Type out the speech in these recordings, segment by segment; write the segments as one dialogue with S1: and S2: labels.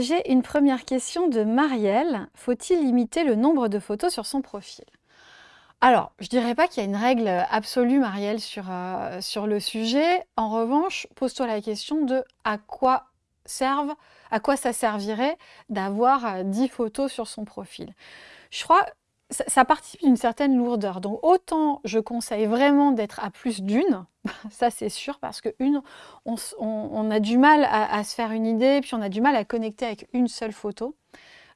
S1: J'ai une première question de Marielle. Faut-il limiter le nombre de photos sur son profil? Alors, je dirais pas qu'il y a une règle absolue, Marielle, sur, euh, sur le sujet. En revanche, pose-toi la question de à quoi à quoi ça servirait d'avoir 10 euh, photos sur son profil? Ça, participe d'une certaine lourdeur. Donc autant je conseille vraiment d'être à plus d'une, ça c'est sûr, parce que une, on, a du mal à, se faire une idée, puis on a du mal à connecter avec une seule photo.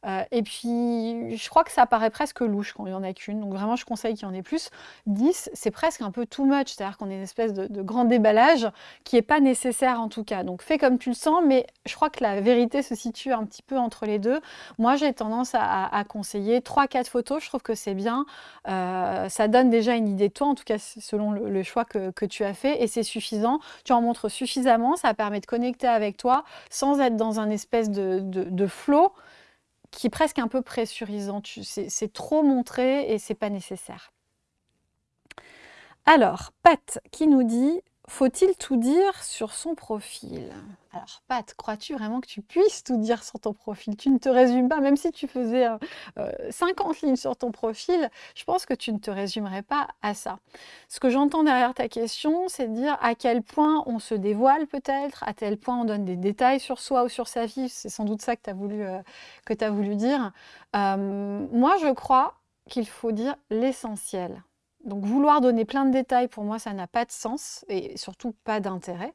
S1: Euh, et puis, je crois que ça paraît presque louche quand il n'y en a qu'une. Donc vraiment, je conseille qu'il y en ait plus. 10, c'est presque un peu too much. C'est-à-dire qu'on est une espèce de, grand déballage qui n'est pas nécessaire en tout cas. Donc fais comme tu le sens, mais je crois que la vérité se situe un petit peu entre les deux. Moi, j'ai tendance à, conseiller 3-4 photos. Je trouve que c'est bien. Euh, ça donne déjà une idée de toi, en tout cas selon le, choix que, tu as fait. Et c'est suffisant. Tu en montres suffisamment. Ça permet de connecter avec toi sans être dans un espèce de, flow qui est presque un peu pressurisant. C'est trop montré et c'est pas nécessaire. Alors, Pat qui nous dit faut-il tout dire sur son profil? Alors, Pat, crois-tu vraiment que tu puisses tout dire sur ton profil? Tu ne te résumes pas, même si tu faisais 50 euh, lignes sur ton profil, je pense que tu ne te résumerais pas à ça. Ce que j'entends derrière ta question, c'est de dire à quel point on se dévoile peut-être, à tel point on donne des détails sur soi ou sur sa vie. C'est sans doute ça que tu as, voulu, euh, as voulu dire. Euh, moi, je crois qu'il faut dire l'essentiel. Donc vouloir donner plein de détails, pour moi, ça n'a pas de sens et surtout pas d'intérêt.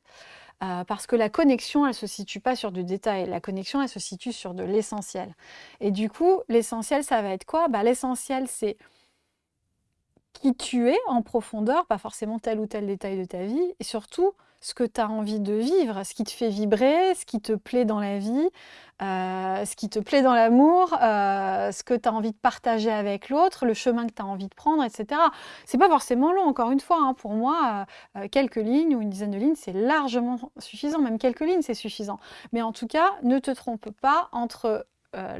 S1: Euh, parce que la connexion, elle ne se situe pas sur du détail. La connexion, elle se situe sur de l'essentiel. Et du coup, l'essentiel, ça va être quoi? Bah, L'essentiel, c'est qui tu es en profondeur, pas forcément tel ou tel détail de ta vie, et surtout ce que tu as envie de vivre, ce qui te fait vibrer, ce qui te plaît dans la vie, euh, ce qui te plaît dans l'amour, euh, ce que tu as envie de partager avec l'autre, le chemin que tu as envie de prendre, etc. C'est pas forcément long, encore une fois. Hein. pour moi, euh, quelques lignes ou une dizaine de lignes, c'est largement suffisant. Même quelques lignes, c'est suffisant. Mais en tout cas, ne te trompe pas entre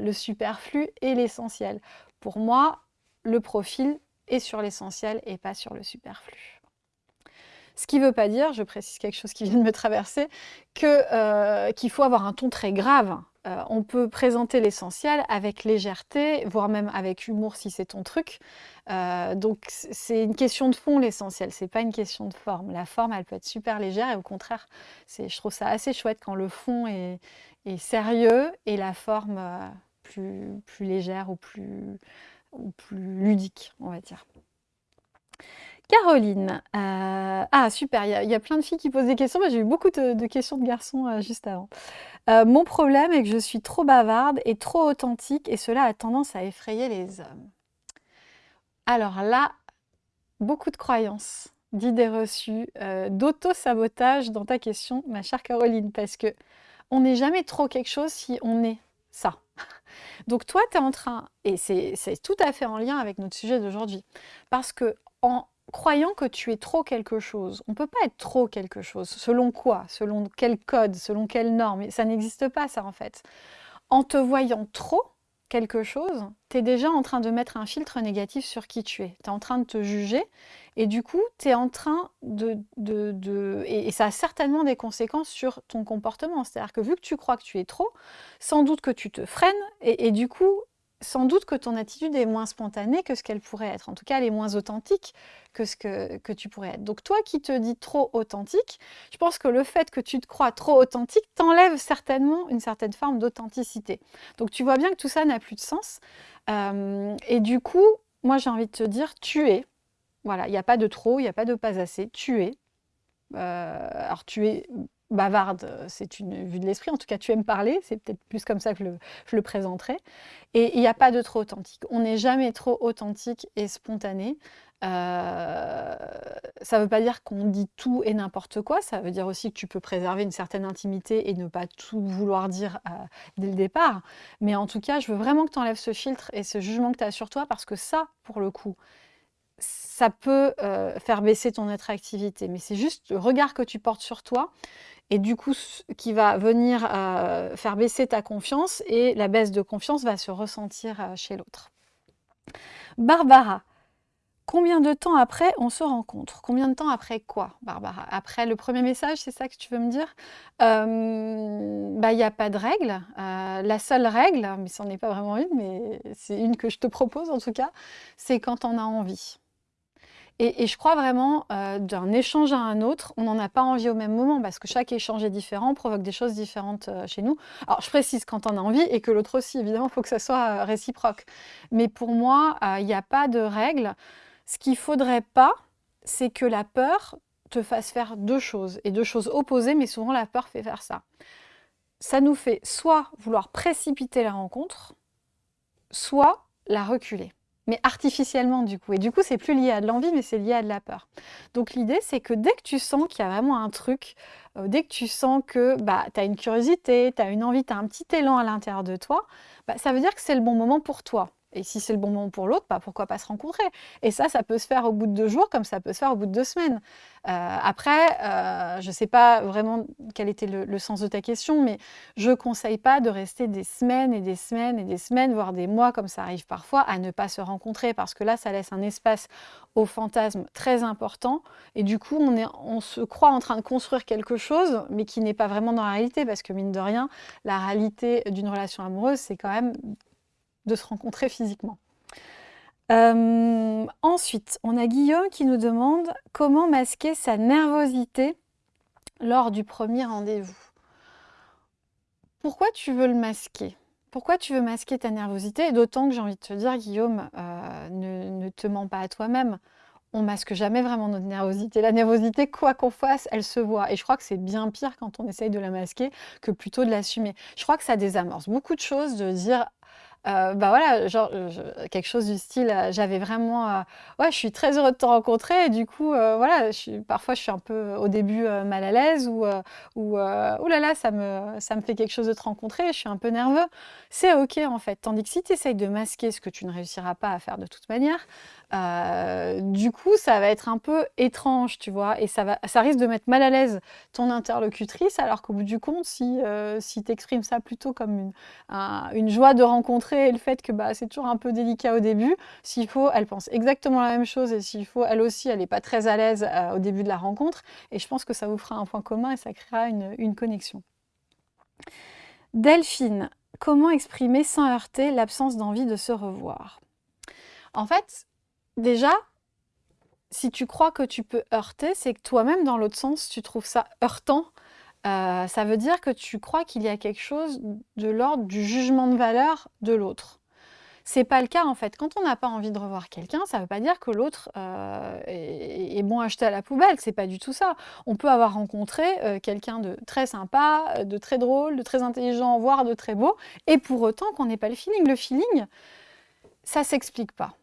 S1: le superflu et l'essentiel. Pour moi, le profil est sur l'essentiel et pas sur le superflu. Ce qui ne veut pas dire, je précise quelque chose qui vient de me traverser, euh, qu'il faut avoir un ton très grave. Euh, on peut présenter l'essentiel avec légèreté, voire même avec humour si c'est ton truc. Euh, donc c'est une question de fond l'essentiel, c'est pas une question de forme. La forme, elle peut être super légère et au contraire, je trouve ça assez chouette quand le fond est, sérieux et la forme plus légère ou plus, ou plus ludique, on va dire. Caroline, euh, ah super, il y, a plein de filles qui posent des questions, mais j'ai eu beaucoup de, questions de garçons euh, juste avant. Euh, mon problème est que je suis trop bavarde et trop authentique et cela a tendance à effrayer les hommes. Alors là, beaucoup de croyances, d'idées reçues, d'auto-sabotage dans ta question, ma chère Caroline, parce que on n'est jamais trop quelque chose si on est ça. Donc toi, tu es en train, et c'est tout à fait en lien avec notre sujet d'aujourd'hui, parce que en croyant que tu es trop quelque chose. On ne peut pas être trop quelque chose. Selon quoi Selon quel code Selon quelle norme Ça n'existe pas ça en fait. En te voyant trop quelque chose, tu es déjà en train de mettre un filtre négatif sur qui tu es. Tu es en train de te juger et du coup, tu es en train de... de, et, ça a certainement des conséquences sur ton comportement. C'est-à-dire que vu que tu crois que tu es trop, sans doute que tu te freines et du coup, sans doute que ton attitude est moins spontanée que ce qu'elle pourrait être. En tout cas, elle est moins authentique que ce que, tu pourrais être. Donc toi qui te dis trop authentique, je pense que le fait que tu te crois trop authentique t'enlève certainement une certaine forme d'authenticité. Donc tu vois bien que tout ça n'a plus de sens. Euh, et du coup, moi j'ai envie de te dire, tu es. Voilà, il n'y a pas de trop, il n'y a pas de pas assez, tu es. Euh, alors tu es bavarde, euh, c'est une vue de l'esprit, en tout cas tu aimes parler, c'est peut-être plus comme ça que je le présenterai. Et il n'y a pas de trop authentique. On n'est jamais trop authentique et spontané. Euh, ça ne veut pas dire qu'on dit tout et n'importe quoi, ça veut dire aussi que tu peux préserver une certaine intimité et ne pas tout vouloir dire euh, dès le départ. Mais en tout cas, je veux vraiment que tu enlèves ce filtre et ce jugement que tu as sur toi parce que ça, pour le coup, ça peut faire baisser ton attractivité. Mais c'est juste le regard que tu portes sur toi et du coup qui va venir euh, faire baisser ta confiance et la baisse de confiance va se ressentir euh, chez l'autre. Barbara, Combien de temps après on se rencontre? Combien de temps après quoi, Barbara? Après le premier message, c'est ça que tu veux me dire? Bah, Il n'y a pas de règle. Euh, la seule règle, mais ce n'en est pas vraiment une, mais c'est une que je te propose en tout cas, c'est quand on a envie. Et, je crois vraiment, euh, d'un échange à un autre, on n'en a pas envie au même moment parce que chaque échange est différent, provoque des choses différentes euh, chez nous. Alors, je précise quand on a envie et que l'autre aussi, évidemment, il faut que ça soit réciproque. Mais pour moi, il n'y a pas de règle. Ce qu'il faudrait pas, c'est que la peur te fasse faire deux choses, et deux choses opposées, mais souvent la peur fait faire ça. Ça nous fait soit vouloir précipiter la rencontre, soit la reculer mais artificiellement du coup. Et du coup, c'est plus lié à de l'envie, mais c'est lié à de la peur. Donc l'idée, c'est que dès que tu sens qu'il y a vraiment un truc, euh, dès que tu sens que bah, tu as une curiosité, tu as une envie, tu as un petit élan à l'intérieur de toi, bah, ça veut dire que c'est le bon moment pour toi. Et si c'est le bon moment pour l'autre, bah, pourquoi pas se rencontrer? Et ça, ça peut se faire au bout de deux jours comme ça peut se faire au bout de deux semaines. Euh, après, euh, je ne sais pas vraiment quel était le, sens de ta question, mais je ne conseille pas de rester des semaines et des semaines et des semaines, voire des mois, comme ça arrive parfois, à ne pas se rencontrer, parce que là, ça laisse un espace au fantasme très important. Et du coup, on, est, on se croit en train de construire quelque chose, mais qui n'est pas vraiment dans la réalité, parce que mine de rien, la réalité d'une relation amoureuse, c'est quand même de se rencontrer physiquement. Euh, ensuite, on a Guillaume qui nous demande comment masquer sa nervosité lors du premier rendez-vous. Pourquoi tu veux le masquer? Pourquoi tu veux masquer ta nervosité? D'autant que j'ai envie de te dire, Guillaume, euh, ne, ne, te mens pas à toi-même. On masque jamais vraiment notre nervosité. La nervosité, quoi qu'on fasse, elle se voit. Et je crois que c'est bien pire quand on essaye de la masquer que plutôt de l'assumer. Je crois que ça désamorce beaucoup de choses de dire euh, bah voilà, genre quelque chose du style, euh, j'avais vraiment, euh, ouais, je suis très heureux de te rencontrer et du coup, voilà, je suis, parfois je suis un peu au début mal à l'aise ou, ou oh là là, ça me, ça me fait quelque chose de te rencontrer, je suis un peu nerveux. C'est ok en fait. Tandis que si tu essayes de masquer ce que tu ne réussiras pas à faire de toute manière, euh, du coup, ça va être un peu étrange, tu vois, et ça, va, ça risque de mettre mal à l'aise ton interlocutrice, alors qu'au bout du compte, si, euh, si tu exprimes ça plutôt comme une, une, joie de rencontrer et le fait que bah, c'est toujours un peu délicat au début, s'il faut, elle pense exactement la même chose, et s'il faut, elle aussi, elle n'est pas très à l'aise euh, au début de la rencontre, et je pense que ça vous fera un point commun et ça créera une, une connexion. Delphine, comment exprimer sans heurter l'absence d'envie de se revoir? En fait, Déjà, si tu crois que tu peux heurter, c'est que toi-même, dans l'autre sens, tu trouves ça heurtant. Euh, ça veut dire que tu crois qu'il y a quelque chose de l'ordre du jugement de valeur de l'autre. C'est pas le cas en fait. Quand on n'a pas envie de revoir quelqu'un, ça veut pas dire que l'autre euh, est, bon à jeter à la poubelle. C'est pas du tout ça. On peut avoir rencontré euh, quelqu'un de très sympa, de très drôle, de très intelligent, voire de très beau, et pour autant qu'on n'ait pas le feeling. Le feeling, ça s'explique pas.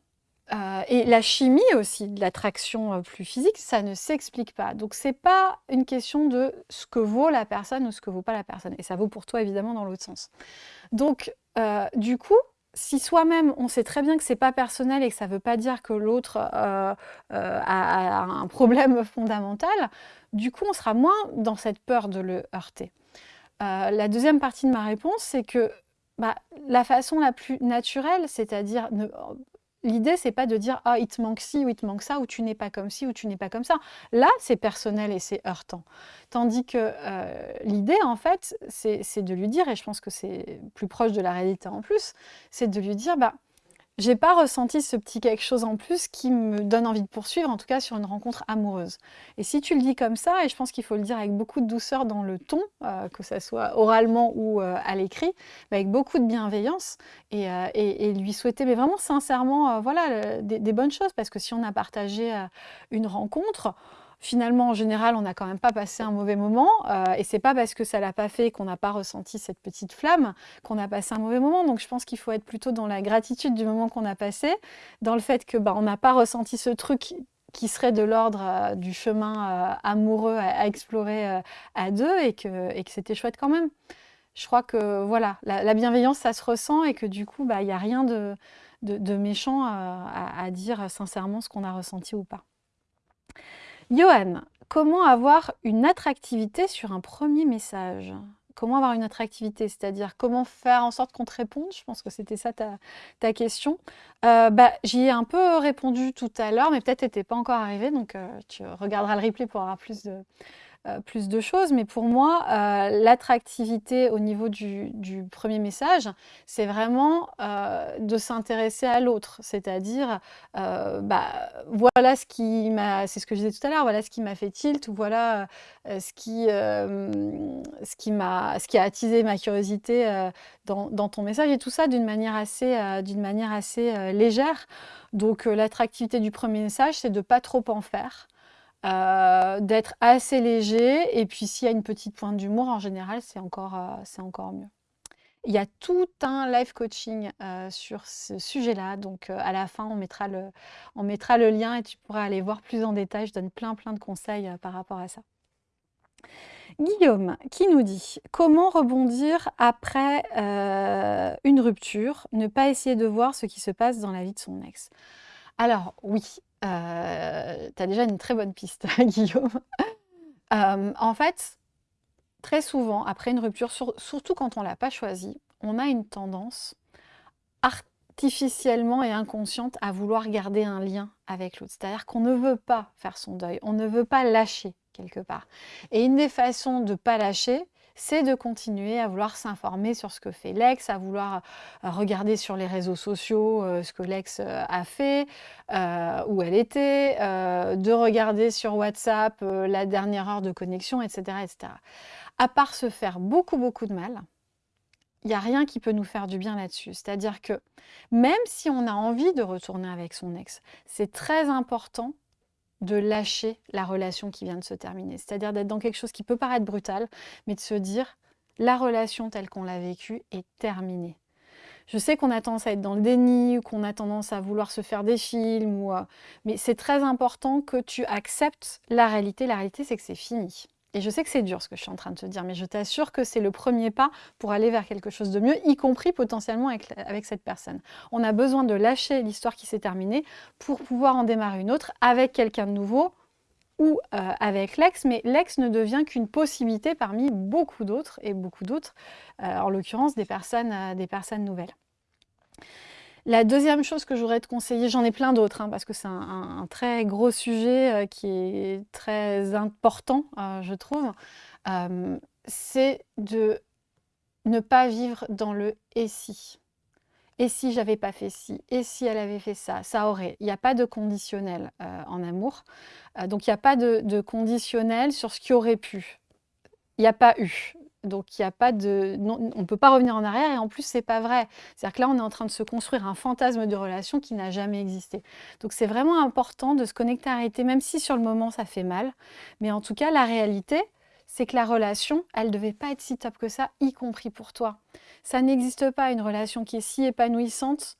S1: Euh, et la chimie aussi, de l'attraction euh, plus physique, ça ne s'explique pas. Donc c'est pas une question de ce que vaut la personne ou ce que vaut pas la personne. Et ça vaut pour toi évidemment dans l'autre sens. Donc euh, du coup, si soi-même on sait très bien que c'est pas personnel et que ça veut pas dire que l'autre a, un problème fondamental, du coup on sera moins dans cette peur de le heurter. la deuxième partie de ma réponse, c'est que bah, la façon la plus naturelle, c'est-à-dire L'idée, c'est pas de dire ah il te manque ci ou il te manque ça ou tu n'es pas comme ci ou tu n'es pas comme ça. Là, c'est personnel et c'est heurtant. Tandis que euh, l'idée, en fait, c'est de lui dire, et je pense que c'est plus proche de la réalité en plus, c'est de lui dire bah j'ai pas ressenti ce petit quelque chose en plus qui me donne envie de poursuivre, en tout cas sur une rencontre amoureuse. Et si tu le dis comme ça, et je pense qu'il faut le dire avec beaucoup de douceur dans le ton, euh, que ce soit oralement ou euh, à l'écrit, avec beaucoup de bienveillance, et, euh, lui souhaiter, mais vraiment sincèrement, voilà, des, bonnes choses, parce que si on a partagé une rencontre, finalement, en général, on n'a quand même pas passé un mauvais moment. Euh, et c'est pas parce que ça l'a pas fait qu'on n'a pas ressenti cette petite flamme qu'on a passé un mauvais moment. Donc je pense qu'il faut être plutôt dans la gratitude du moment qu'on a passé, dans le fait que bah, on n'a pas ressenti ce truc qui serait de l'ordre euh, du chemin euh, amoureux à, explorer à deux et que, et que c'était chouette quand même. Je crois que voilà, la, bienveillance, ça se ressent et que du coup, bah, il n'y a rien de, de, méchant à dire sincèrement ce qu'on a ressenti ou pas. Johan, comment avoir une attractivité sur un premier message? Comment avoir une attractivité, c'est-à-dire comment faire en sorte qu'on te réponde, je pense que c'était ça ta, question. Euh, bah, J'y ai un peu répondu tout à l'heure, mais peut-être n'était pas encore arrivé, donc euh, tu regarderas le replay pour avoir plus de, euh, plus de choses. Mais pour moi, euh, l'attractivité au niveau du, premier message, c'est vraiment euh, de s'intéresser à l'autre. C'est-à-dire, bah, voilà ce qui m'a, c'est ce que je disais tout à l'heure, voilà ce qui m'a fait tilt, ou voilà ce qui, ce qui m'a, ce qui a attisé ma curiosité dans, dans, ton message, et tout ça d'une manière assez, d'une manière assez légère. Donc l'attractivité du premier message, c'est de pas trop en faire. Euh, d'être assez léger. Et puis s'il y a une petite pointe d'humour, en général, c'est encore, euh, encore mieux. Il y a tout un live coaching euh, sur ce sujet-là. Donc à la fin, on mettra, le, on mettra le lien et tu pourras aller voir plus en détail. Je donne plein plein de conseils par rapport à ça. Guillaume qui nous dit comment rebondir après une rupture, ne pas essayer de voir ce qui se passe dans la vie de son ex? Alors oui, euh, tu as déjà une très bonne piste, Guillaume. Euh, en fait, très souvent, après une rupture, surtout quand on ne l'a pas choisi, on a une tendance artificiellement et inconsciente à vouloir garder un lien avec l'autre. C'est-à-dire qu'on ne veut pas faire son deuil, on ne veut pas lâcher quelque part. Et une des façons de ne pas lâcher, c'est de continuer à vouloir s'informer sur ce que fait l'ex, à vouloir euh, regarder sur les réseaux sociaux euh, ce que l'ex euh, a fait, où elle était, de regarder sur WhatsApp la dernière heure de connexion, etc., etc. À part se faire beaucoup, beaucoup de mal, il n'y a rien qui peut nous faire du bien là-dessus. C'est-à-dire que même si on a envie de retourner avec son ex, c'est très important de lâcher la relation qui vient de se terminer. C'est-à-dire d'être dans quelque chose qui peut paraître brutal, mais de se dire la relation telle qu'on l'a vécue est terminée. Je sais qu'on a tendance à être dans le déni ou qu'on a tendance à vouloir se faire des films, euh, mais c'est très important que tu acceptes la réalité. La réalité, c'est que c'est fini. Et je sais que c'est dur ce que je suis en train de te dire, mais je t'assure que c'est le premier pas pour aller vers quelque chose de mieux, y compris potentiellement avec, cette personne. On a besoin de lâcher l'histoire qui s'est terminée pour pouvoir en démarrer une autre avec quelqu'un de nouveau ou euh, avec l'ex, mais l'ex ne devient qu'une possibilité parmi beaucoup d'autres, et beaucoup d'autres, euh, en l'occurrence des personnes, euh, des personnes nouvelles. La deuxième chose que j'aurais te conseiller, j'en ai plein d'autres, hein, parce que c'est un, très gros sujet euh, qui est très important, euh, je trouve, euh, c'est de ne pas vivre dans le « et si ». Et si j'avais pas fait ci Et si elle avait fait ça? Ça aurait. Il n'y a pas de conditionnel en amour. donc il n'y a pas de, conditionnel sur ce qui aurait pu. Il n'y a pas eu. Donc, il y a pas de, on ne peut pas revenir en arrière et en plus, c'est pas vrai. C'est-à-dire que là, on est en train de se construire un fantasme de relation qui n'a jamais existé. Donc, c'est vraiment important de se connecter à la réalité, même si sur le moment, ça fait mal. Mais en tout cas, la réalité, c'est que la relation, elle ne devait pas être si top que ça, y compris pour toi. Ça n'existe pas une relation qui est si épanouissante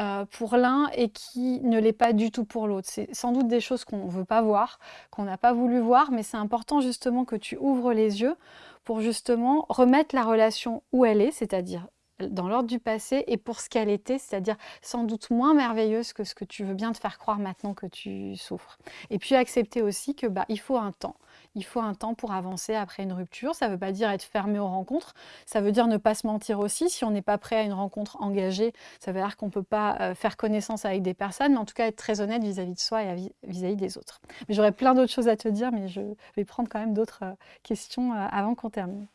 S1: euh, pour l'un et qui ne l'est pas du tout pour l'autre. C'est sans doute des choses qu'on ne veut pas voir, qu'on n'a pas voulu voir, mais c'est important justement que tu ouvres les yeux pour justement remettre la relation où elle est, c'est-à-dire dans l'ordre du passé et pour ce qu'elle était, c'est-à-dire sans doute moins merveilleuse que ce que tu veux bien te faire croire maintenant que tu souffres. Et puis accepter aussi que bah, il faut un temps. Il faut un temps pour avancer après une rupture. Ça ne veut pas dire être fermé aux rencontres. Ça veut dire ne pas se mentir aussi. Si on n'est pas prêt à une rencontre engagée, ça veut dire qu'on ne peut pas euh, faire connaissance avec des personnes, mais en tout cas être très honnête vis-à-vis de soi et vis-à-vis des autres. J'aurais plein d'autres choses à te dire, mais je vais prendre quand même d'autres euh, questions euh, avant qu'on termine.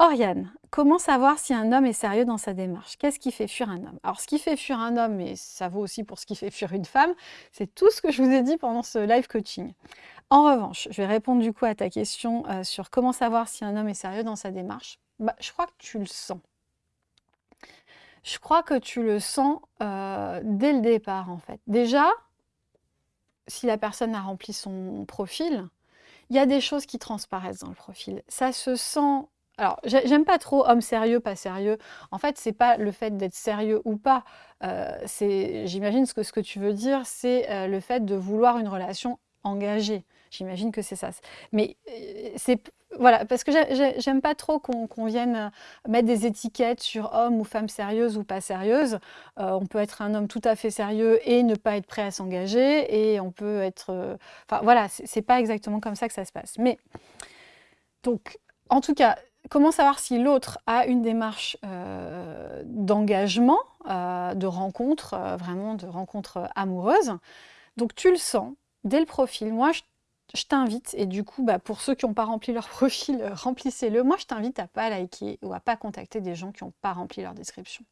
S1: Oriane, comment savoir si un homme est sérieux dans sa démarche? Qu'est-ce qui fait fuir un homme? Alors, ce qui fait fuir un homme, et ça vaut aussi pour ce qui fait fuir une femme, c'est tout ce que je vous ai dit pendant ce live coaching. En revanche, je vais répondre du coup à ta question euh, sur comment savoir si un homme est sérieux dans sa démarche. Bah, je crois que tu le sens. Je crois que tu le sens euh, dès le départ, en fait. Déjà, si la personne a rempli son profil, il y a des choses qui transparaissent dans le profil. Ça se sent alors, j'aime pas trop homme sérieux, pas sérieux. En fait, c'est pas le fait d'être sérieux ou pas. Euh, j'imagine ce que, ce que tu veux dire, c'est euh, le fait de vouloir une relation engagée. J'imagine que c'est ça. Mais euh, c'est voilà, parce que j'aime pas trop qu'on vienne mettre des étiquettes sur homme ou femme sérieuse ou pas sérieuse. on peut être un homme tout à fait sérieux et ne pas être prêt à s'engager, et on peut être. enfin voilà, c'est pas exactement comme ça que ça se passe. Mais donc, en tout cas, comment savoir si l'autre a une démarche euh, d'engagement, euh, de rencontre, euh, vraiment de rencontre amoureuse Donc tu le sens dès le profil. Moi, je, t'invite, et du coup, bah, pour ceux qui n'ont pas rempli leur profil, remplissez-le. Moi, je t'invite à pas liker ou à pas contacter des gens qui n'ont pas rempli leur description.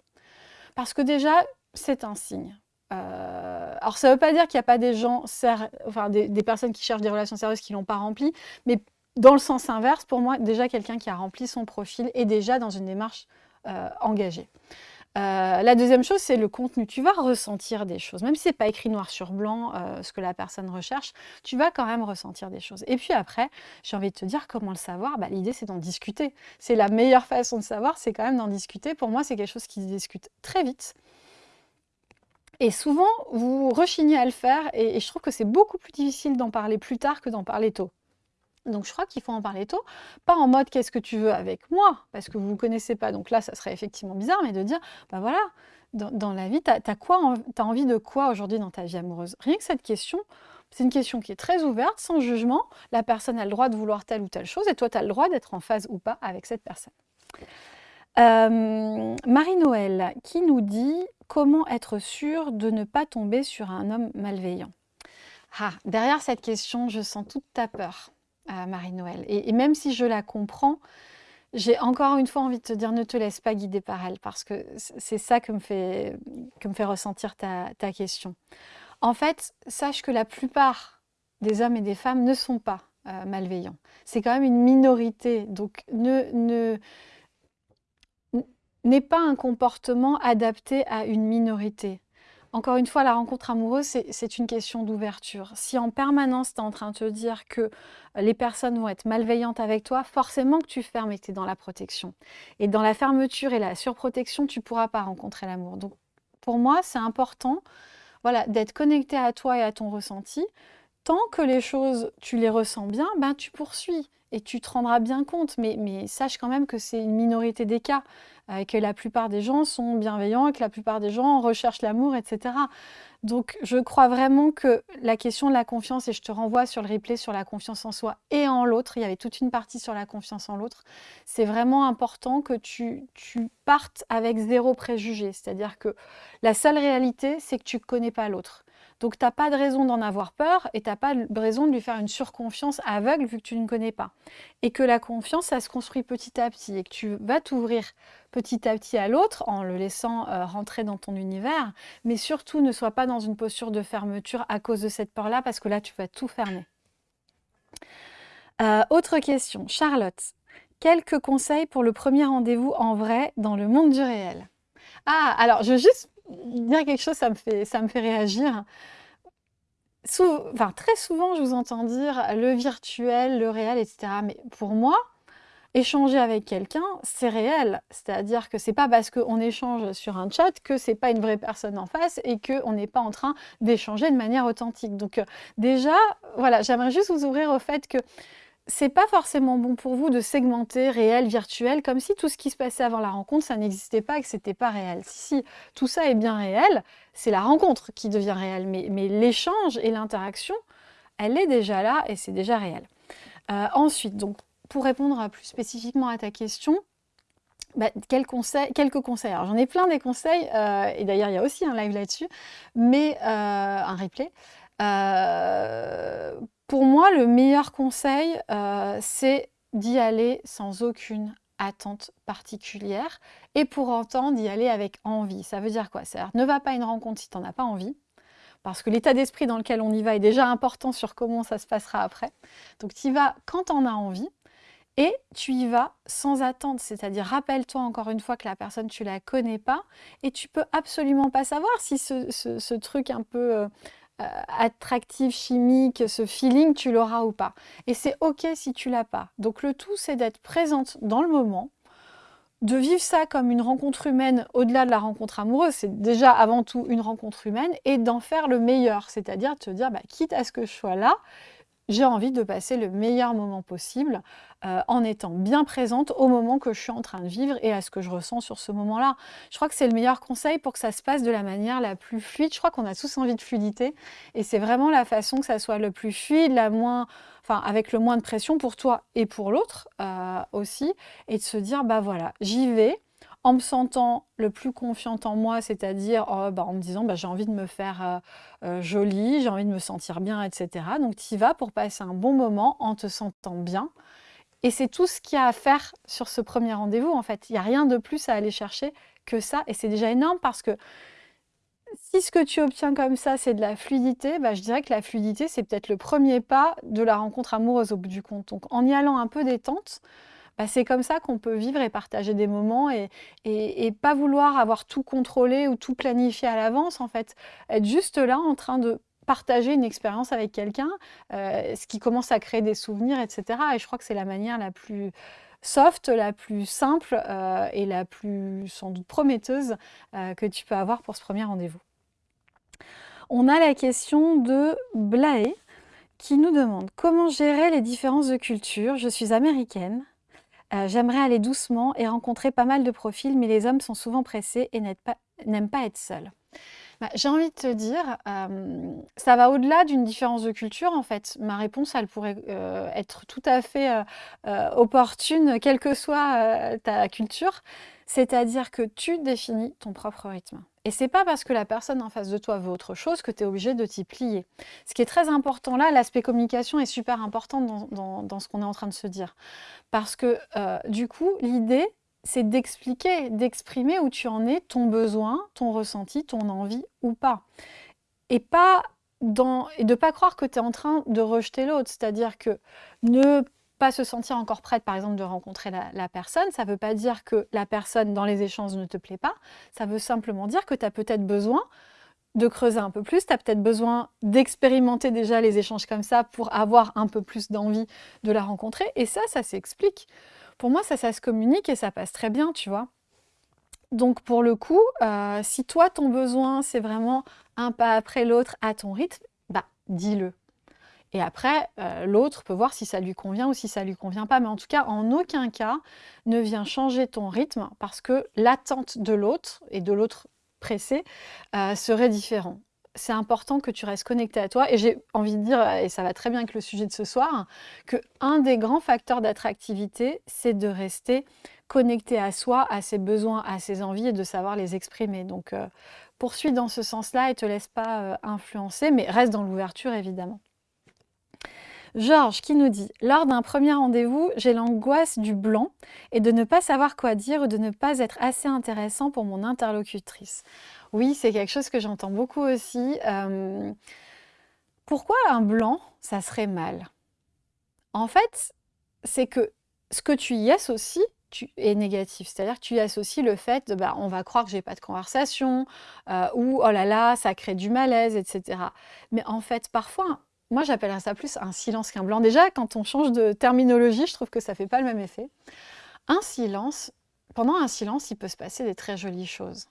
S1: Parce que déjà, c'est un signe. alors ça ne veut pas dire qu'il n'y a pas des gens, enfin des, des, personnes qui cherchent des relations sérieuses qui ne l'ont pas rempli, mais dans le sens inverse, pour moi, déjà quelqu'un qui a rempli son profil est déjà dans une démarche euh, engagée. Euh, la deuxième chose, c'est le contenu. Tu vas ressentir des choses. Même si ce n'est pas écrit noir sur blanc euh, ce que la personne recherche, tu vas quand même ressentir des choses. Et puis après, j'ai envie de te dire comment le savoir. Bah, L'idée, c'est d'en discuter. C'est la meilleure façon de savoir, c'est quand même d'en discuter. Pour moi, c'est quelque chose qui se discute très vite. Et souvent, vous rechignez à le faire. et je trouve que c'est beaucoup plus difficile d'en parler plus tard que d'en parler tôt. Donc je crois qu'il faut en parler tôt, pas en mode qu'est-ce que tu veux avec moi, parce que vous ne connaissez pas, donc là ça serait effectivement bizarre, mais de dire, bah voilà, dans, la vie, tu envie de quoi aujourd'hui dans ta vie amoureuse? Rien que cette question, c'est une question qui est très ouverte, sans jugement, la personne a le droit de vouloir telle ou telle chose, et toi tu as le droit d'être en phase ou pas avec cette personne. Euh, Marie-Noël qui nous dit comment être sûr de ne pas tomber sur un homme malveillant? Ah, derrière cette question, je sens toute ta peur Marie-Noël. Et, même si je la comprends, j'ai encore une fois envie de te dire ne te laisse pas guider par elle parce que c'est ça que me fait, ressentir ta, question. En fait, sache que la plupart des hommes et des femmes ne sont pas euh, malveillants. C'est quand même une minorité, donc ne n'est pas un comportement adapté à une minorité. Encore une fois, la rencontre amoureuse, c'est une question d'ouverture. Si en permanence, tu es en train de te dire que les personnes vont être malveillantes avec toi, forcément que tu fermes et tu es dans la protection. Et dans la fermeture et la surprotection, tu ne pourras pas rencontrer l'amour. Donc, pour moi, c'est important voilà, d'être connecté à toi et à ton ressenti. Tant que les choses, tu les ressens bien, ben, tu poursuis et tu te rendras bien compte. Mais, mais sache quand même que c'est une minorité des cas. Euh, que la plupart des gens sont bienveillants, que la plupart des gens recherchent l'amour, etc. Donc je crois vraiment que la question de la confiance, et je te renvoie sur le replay sur la confiance en soi et en l'autre, il y avait toute une partie sur la confiance en l'autre, c'est vraiment important que tu, tu partes avec zéro préjugé. C'est-à-dire que la seule réalité, c'est que tu ne connais pas l'autre. Donc, tu n'as pas de raison d'en avoir peur et tu n'as pas de raison de lui faire une surconfiance aveugle vu que tu ne connais pas. Et que la confiance, ça se construit petit à petit et que tu vas t'ouvrir petit à petit à l'autre en le laissant euh, rentrer dans ton univers. Mais surtout, ne sois pas dans une posture de fermeture à cause de cette peur-là parce que là, tu vas tout fermer. Euh, autre question, Charlotte. Quelques conseils pour le premier rendez-vous en vrai dans le monde du réel? Ah, alors je juste dire quelque chose, ça me fait, ça me fait réagir. très souvent, je vous entends dire le virtuel, le réel, etc. Mais pour moi, échanger avec quelqu'un, c'est réel. C'est-à-dire que c'est pas parce qu'on échange sur un chat que c'est pas une vraie personne en face et qu'on n'est pas en train d'échanger de manière authentique. Donc euh, déjà, voilà, j'aimerais juste vous ouvrir au fait que c'est pas forcément bon pour vous de segmenter réel, virtuel, comme si tout ce qui se passait avant la rencontre, ça n'existait pas et que c'était pas réel. Si, tout ça est bien réel, c'est la rencontre qui devient réelle, mais, l'échange et l'interaction, elle est déjà là et c'est déjà réel. Euh, ensuite, donc, pour répondre plus spécifiquement à ta question, bah, quelques conseils. Alors j'en ai plein des conseils, euh, et d'ailleurs il y a aussi un live là-dessus, mais euh, un replay. Pour moi, le meilleur conseil, euh, c'est d'y aller sans aucune attente particulière et pour autant d'y aller avec envie. Ça veut dire quoi? C'est-à-dire ne va pas à une rencontre si tu n'en as pas envie, parce que l'état d'esprit dans lequel on y va est déjà important sur comment ça se passera après. Donc tu y vas quand tu en as envie et tu y vas sans attente, c'est-à-dire rappelle-toi encore une fois que la personne tu la connais pas et tu peux absolument pas savoir si ce, truc un peu euh, attractif, chimique, ce feeling, tu l'auras ou pas. Et c'est ok si tu l'as pas. Donc le tout, c'est d'être présente dans le moment, de vivre ça comme une rencontre humaine au-delà de la rencontre amoureuse, c'est déjà avant tout une rencontre humaine, et d'en faire le meilleur, c'est-à-dire te dire, bah, quitte à ce que je sois là, j'ai envie de passer le meilleur moment possible euh, en étant bien présente au moment que je suis en train de vivre et à ce que je ressens sur ce moment-là. Je crois que c'est le meilleur conseil pour que ça se passe de la manière la plus fluide. Je crois qu'on a tous envie de fluidité et c'est vraiment la façon que ça soit le plus fluide, la moins, enfin avec le moins de pression pour toi et pour l'autre euh, aussi, et de se dire bah voilà, j'y vais en me sentant le plus confiante en moi, c'est-à-dire oh, bah, en me disant bah, j'ai envie de me faire euh, euh, jolie, j'ai envie de me sentir bien, etc. Donc tu y vas pour passer un bon moment en te sentant bien. Et c'est tout ce qu'il y a à faire sur ce premier rendez-vous en fait. Il n'y a rien de plus à aller chercher que ça. Et c'est déjà énorme parce que si ce que tu obtiens comme ça, c'est de la fluidité, bah, je dirais que la fluidité, c'est peut-être le premier pas de la rencontre amoureuse au bout du compte. Donc en y allant un peu détente, bah, c'est comme ça qu'on peut vivre et partager des moments et, et, pas vouloir avoir tout contrôlé ou tout planifié à l'avance, en fait. Être juste là en train de partager une expérience avec quelqu'un, euh, ce qui commence à créer des souvenirs, etc. Et je crois que c'est la manière la plus soft, la plus simple euh, et la plus sans doute prometteuse euh, que tu peux avoir pour ce premier rendez-vous. On a la question de Blaé qui nous demande comment gérer les différences de culture? Je suis américaine, euh, j'aimerais aller doucement et rencontrer pas mal de profils, mais les hommes sont souvent pressés et n'aiment pas, être seuls. Bah, j'ai envie de te dire, euh, ça va au-delà d'une différence de culture en fait. Ma réponse, elle pourrait euh, être tout à fait opportune, quelle que soit ta culture. C'est-à-dire que tu définis ton propre rythme. Et c'est pas parce que la personne en face de toi veut autre chose que tu es obligé de t'y plier. Ce qui est très important là, l'aspect communication est super important dans, ce qu'on est en train de se dire. Parce que euh, du coup, l'idée, c'est d'expliquer, d'exprimer où tu en es, ton besoin, ton ressenti, ton envie ou pas. Et pas dans, et de pas croire que tu es en train de rejeter l'autre. C'est-à-dire que ne se sentir encore prête, par exemple, de rencontrer la, personne, ça ne veut pas dire que la personne dans les échanges ne te plaît pas, ça veut simplement dire que tu as peut-être besoin de creuser un peu plus, tu as peut-être besoin d'expérimenter déjà les échanges comme ça pour avoir un peu plus d'envie de la rencontrer, et ça, ça s'explique. Pour moi, ça, ça se communique et ça passe très bien, tu vois. Donc pour le coup, euh, si toi, ton besoin, c'est vraiment un pas après l'autre à ton rythme, bah dis-le. Et après, euh, l'autre peut voir si ça lui convient ou si ça lui convient pas. Mais en tout cas, en aucun cas, ne viens changer ton rythme parce que l'attente de l'autre et de l'autre pressé euh, serait différent. C'est important que tu restes connecté à toi. Et j'ai envie de dire, et ça va très bien avec le sujet de ce soir, que un des grands facteurs d'attractivité, c'est de rester connecté à soi, à ses besoins, à ses envies et de savoir les exprimer. Donc, euh, poursuis dans ce sens-là et te laisse pas influencer, mais reste dans l'ouverture évidemment. Georges qui nous dit « Lors d'un premier rendez-vous, j'ai l'angoisse du blanc et de ne pas savoir quoi dire ou de ne pas être assez intéressant pour mon interlocutrice. » Oui, c'est quelque chose que j'entends beaucoup aussi. Euh, pourquoi un blanc, ça serait mal? En fait, c'est que ce que tu y associes est négatif. C'est-à-dire que tu y associes le fait de bah, on va croire que j'ai pas de conversation euh, ou oh là là, ça crée du malaise, etc. Mais en fait, parfois, moi, j'appellerais ça plus un silence qu'un blanc. Déjà, quand on change de terminologie, je trouve que ça ne fait pas le même effet. Un silence, pendant un silence, il peut se passer des très jolies choses.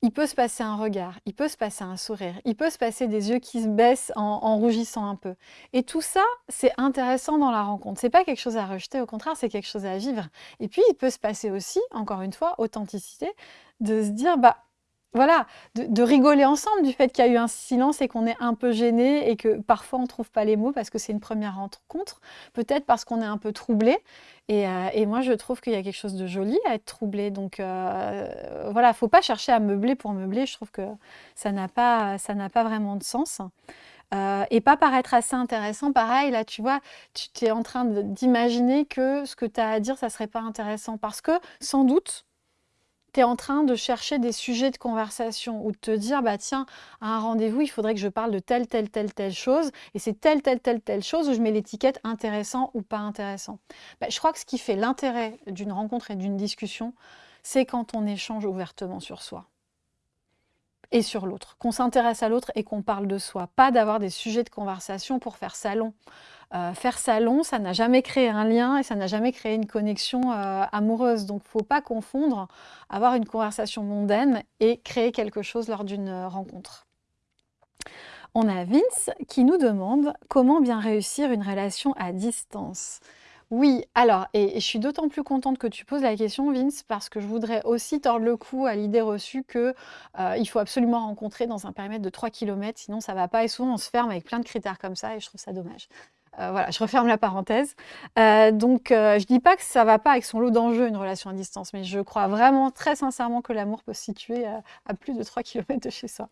S1: Il peut se passer un regard, il peut se passer un sourire, il peut se passer des yeux qui se baissent en, rougissant un peu. Et tout ça, c'est intéressant dans la rencontre. C'est pas quelque chose à rejeter, au contraire, c'est quelque chose à vivre. Et puis, il peut se passer aussi, encore une fois, authenticité, de se dire, bah, voilà, de, rigoler ensemble du fait qu'il y a eu un silence et qu'on est un peu gêné et que parfois on ne trouve pas les mots parce que c'est une première rencontre, peut-être parce qu'on est un peu troublé. Et, euh, moi, je trouve qu'il y a quelque chose de joli à être troublé. Donc euh, voilà, il ne faut pas chercher à meubler pour meubler. Je trouve que ça n'a pas, pas vraiment de sens. Euh, et pas paraître assez intéressant. Pareil, là, tu vois, tu es en train d'imaginer que ce que tu as à dire, ça serait pas intéressant. Parce que, sans doute, tu es en train de chercher des sujets de conversation ou de te dire, bah tiens, à un rendez-vous, il faudrait que je parle de telle, telle, telle, telle chose, et c'est telle, telle, telle, telle chose où je mets l'étiquette intéressant ou pas intéressant. Bah, je crois que ce qui fait l'intérêt d'une rencontre et d'une discussion, c'est quand on échange ouvertement sur soi et sur l'autre, qu'on s'intéresse à l'autre et qu'on parle de soi, pas d'avoir des sujets de conversation pour faire salon. Euh, faire salon, ça n'a jamais créé un lien et ça n'a jamais créé une connexion euh, amoureuse. Donc, faut pas confondre avoir une conversation mondaine et créer quelque chose lors d'une rencontre. On a Vince qui nous demande comment bien réussir une relation à distance. Oui, alors, et, je suis d'autant plus contente que tu poses la question, Vince, parce que je voudrais aussi tordre le cou à l'idée reçue que euh, il faut absolument rencontrer dans un périmètre de 3 km, sinon ça va pas. Et souvent, on se ferme avec plein de critères comme ça, et je trouve ça dommage. Euh, voilà, je referme la parenthèse. Euh, donc, je dis pas que ça va pas avec son lot d'enjeux, une relation à distance, mais je crois vraiment très sincèrement que l'amour peut se situer à plus de 3 km de chez soi.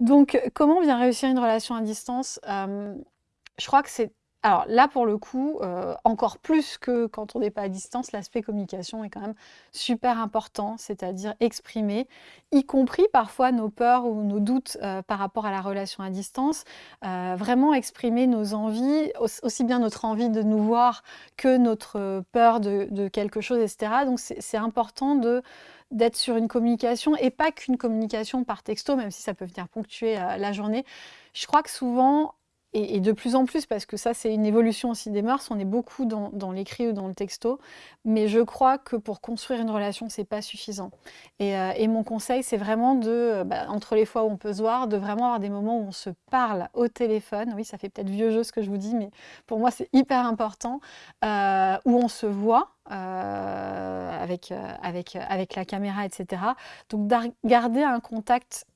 S1: Donc, comment bien réussir une relation à distance? Je crois que c'est alors là, pour le coup, euh, encore plus que quand on n'est pas à distance, l'aspect communication est quand même super important, c'est-à-dire exprimer, y compris parfois nos peurs ou nos doutes euh, par rapport à la relation à distance, euh, vraiment exprimer nos envies, aussi bien notre envie de nous voir que notre peur de, quelque chose, etc. Donc c'est important de d'être sur une communication et pas qu'une communication par texto, même si ça peut venir ponctuer la journée. Je crois que souvent, et, de plus en plus, parce que ça, c'est une évolution aussi des mœurs, on est beaucoup dans, l'écrit ou dans le texto, mais je crois que pour construire une relation, c'est pas suffisant. Et, euh, mon conseil, c'est vraiment de, euh, bah, entre les fois où on peut se voir, de vraiment avoir des moments où on se parle au téléphone. Oui, ça fait peut-être vieux jeu ce que je vous dis, mais pour moi, c'est hyper important, euh, où on se voit. avec, avec, avec la caméra, etc. Donc garder un contact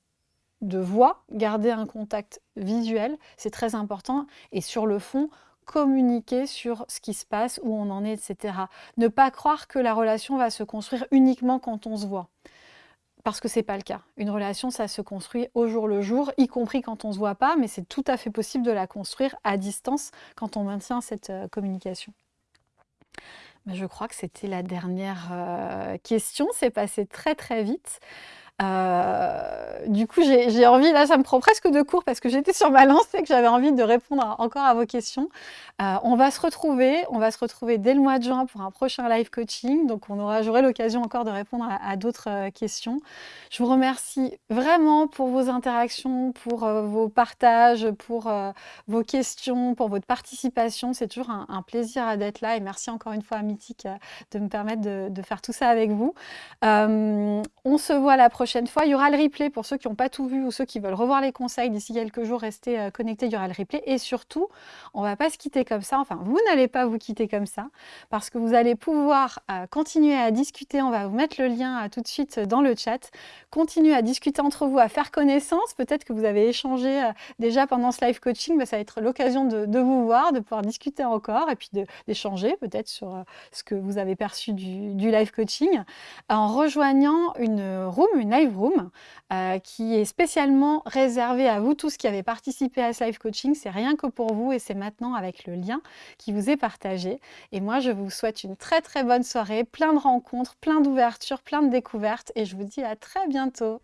S1: de voix, garder un contact visuel, c'est très important. Et sur le fond, communiquer sur ce qui se passe, où on en est, etc. Ne pas croire que la relation va se construire uniquement quand on se voit. Parce que ce n'est pas le cas. Une relation, ça se construit au jour le jour, y compris quand on ne se voit pas, mais c'est tout à fait possible de la construire à distance quand on maintient cette euh, communication. je crois que c'était la dernière euh, question. C'est passé très très vite. Euh, du coup, j'ai envie, là, ça me prend presque de cours parce que j'étais sur ma lancée et que j'avais envie de répondre encore à vos questions. Euh, on va se retrouver, on va se retrouver dès le mois de juin pour un prochain live coaching. Donc, on aura, j'aurai l'occasion encore de répondre à, d'autres euh, questions. Je vous remercie vraiment pour vos interactions, pour vos partages, pour vos questions, pour votre participation. C'est toujours un, plaisir d'être là et merci encore une fois à Mythique de me permettre de, de, faire tout ça avec vous. on se voit la prochaine fois. Il y aura le replay pour ceux qui n'ont pas tout vu ou ceux qui veulent revoir les conseils d'ici quelques jours. Restez euh, connectés, il y aura le replay. Et surtout, on ne va pas se quitter comme ça. Enfin, vous n'allez pas vous quitter comme ça parce que vous allez pouvoir euh, continuer à discuter. On va vous mettre le lien euh, tout de suite dans le chat. Continuez à discuter entre vous, à faire connaissance. Peut-être que vous avez échangé déjà pendant ce live coaching. mais ça va être l'occasion de, vous voir, de pouvoir discuter encore et puis d'échanger peut-être sur ce que vous avez perçu du live coaching en rejoignant une room, une live room euh, qui est spécialement réservée à vous tous qui avez participé à ce live coaching. C'est rien que pour vous et c'est maintenant avec le lien qui vous est partagé. Et moi, je vous souhaite une très très bonne soirée, plein de rencontres, plein d'ouvertures, plein de découvertes et je vous dis à très bientôt.